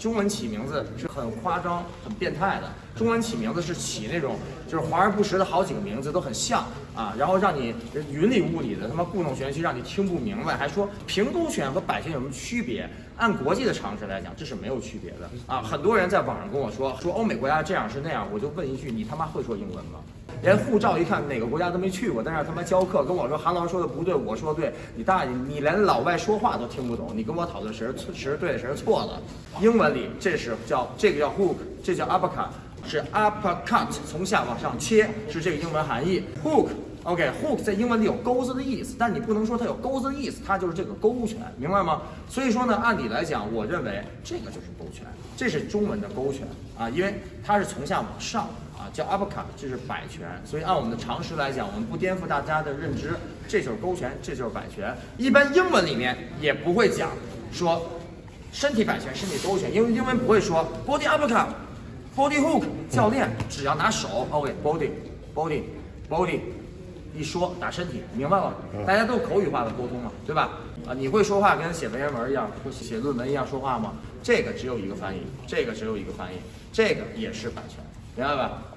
中文起名字是很夸张、很变态的。中文起名字是起那种就是华而不实的好几个名字都很像啊，然后让你云里雾里的他妈故弄玄虚，让你听不明白，还说平勾拳和摆拳有什么区别？按国际的常识来讲，这是没有区别的啊。很多人在网上跟我说说欧美国家这样是那样，我就问一句，你他妈会说英文吗？连护照一看哪个国家都没去过，在那他妈教课跟我说韩老师说的不对，我说的对，你大爷，你连老外说话都听不懂，你跟我讨论谁是谁是对谁是错了？英文里这是叫这个叫 hook，这叫 uppercut，是 uppercut 从下往上切，是这个英文含义。hook，OK，hook 在英文里有钩子的意思，但你不能说它有钩子的意思，它就是这个勾拳，明白吗？所以说呢，按理来讲，我认为这个就是勾拳，这是中文的勾拳啊，因为它是从下往上。啊，叫 uppercut，这是摆拳，所以按我们的常识来讲，我们不颠覆大家的认知，这就是勾拳，这就是摆拳。一般英文里面也不会讲说身体摆拳、身体勾拳，因为英文不会说 body upper cut uppercut，body hook。教练只要拿手，OK，body，body，body，一说打身体，明白了？大家都口语化的沟通嘛，对吧？啊，你会说话跟写文言文一样，会写论文一样说话吗？这个只有一个翻译，这个只有一个翻译，这个也是版权。明白吧？